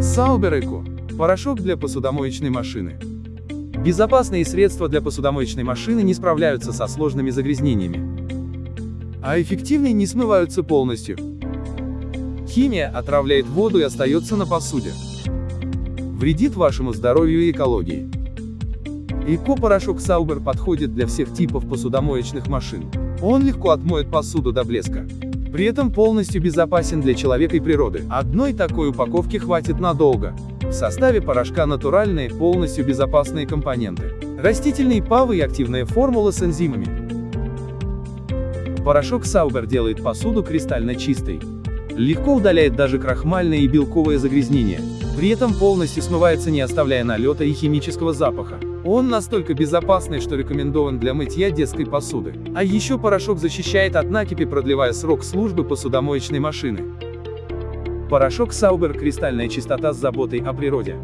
Eco. Порошок для посудомоечной машины. Безопасные средства для посудомоечной машины не справляются со сложными загрязнениями. А эффективные не смываются полностью. Химия отравляет воду и остается на посуде. Вредит вашему здоровью и экологии. Эко-порошок Sauber подходит для всех типов посудомоечных машин. Он легко отмоет посуду до блеска. При этом полностью безопасен для человека и природы. Одной такой упаковки хватит надолго. В составе порошка натуральные, полностью безопасные компоненты. Растительные павы и активная формула с энзимами. Порошок Sauber делает посуду кристально чистой. Легко удаляет даже крахмальное и белковое загрязнение. При этом полностью смывается не оставляя налета и химического запаха. Он настолько безопасный, что рекомендован для мытья детской посуды. А еще порошок защищает от накипи, продлевая срок службы посудомоечной машины. Порошок Sauber – кристальная чистота с заботой о природе.